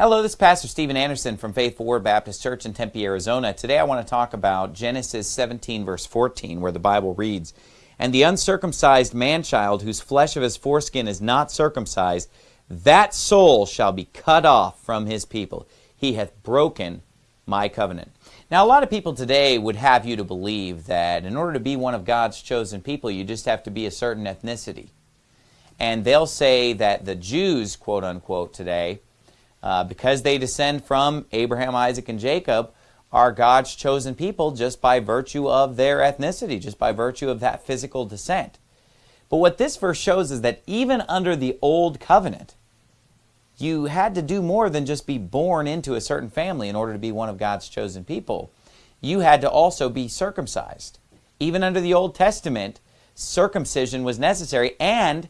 Hello, this is Pastor Steven Anderson from Faithful Word Baptist Church in Tempe, Arizona. Today I want to talk about Genesis 17, verse 14, where the Bible reads, And the uncircumcised man-child, whose flesh of his foreskin is not circumcised, that soul shall be cut off from his people. He hath broken my covenant. Now, a lot of people today would have you to believe that in order to be one of God's chosen people, you just have to be a certain ethnicity. And they'll say that the Jews, quote unquote, today, uh, because they descend from Abraham, Isaac, and Jacob, are God's chosen people just by virtue of their ethnicity, just by virtue of that physical descent. But what this verse shows is that even under the old covenant, you had to do more than just be born into a certain family in order to be one of God's chosen people. You had to also be circumcised. Even under the Old Testament, circumcision was necessary, and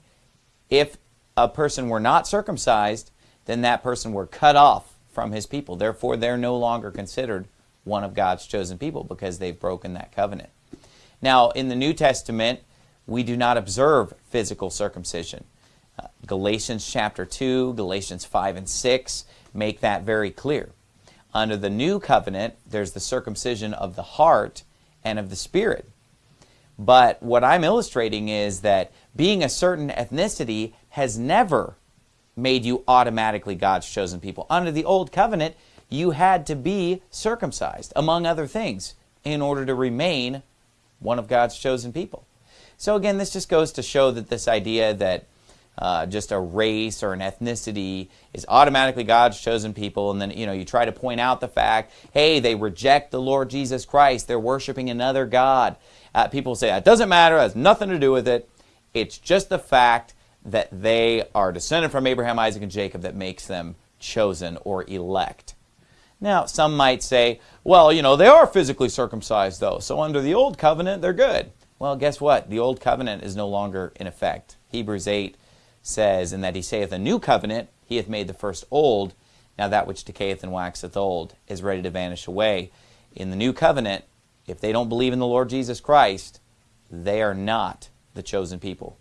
if a person were not circumcised, then that person were cut off from his people. Therefore, they're no longer considered one of God's chosen people because they've broken that covenant. Now, in the New Testament, we do not observe physical circumcision. Uh, Galatians chapter 2, Galatians 5 and 6 make that very clear. Under the new covenant, there's the circumcision of the heart and of the spirit. But what I'm illustrating is that being a certain ethnicity has never made you automatically God's chosen people. Under the old covenant, you had to be circumcised, among other things, in order to remain one of God's chosen people. So again, this just goes to show that this idea that uh, just a race or an ethnicity is automatically God's chosen people, and then you know you try to point out the fact, hey, they reject the Lord Jesus Christ, they're worshiping another God. Uh, people say that doesn't matter, it has nothing to do with it. It's just the fact that they are descended from Abraham, Isaac, and Jacob that makes them chosen or elect. Now, some might say, well, you know, they are physically circumcised, though, so under the Old Covenant, they're good. Well, guess what? The Old Covenant is no longer in effect. Hebrews 8 says, In that he saith a new covenant, he hath made the first old. Now that which decayeth and waxeth old is ready to vanish away. In the new covenant, if they don't believe in the Lord Jesus Christ, they are not the chosen people.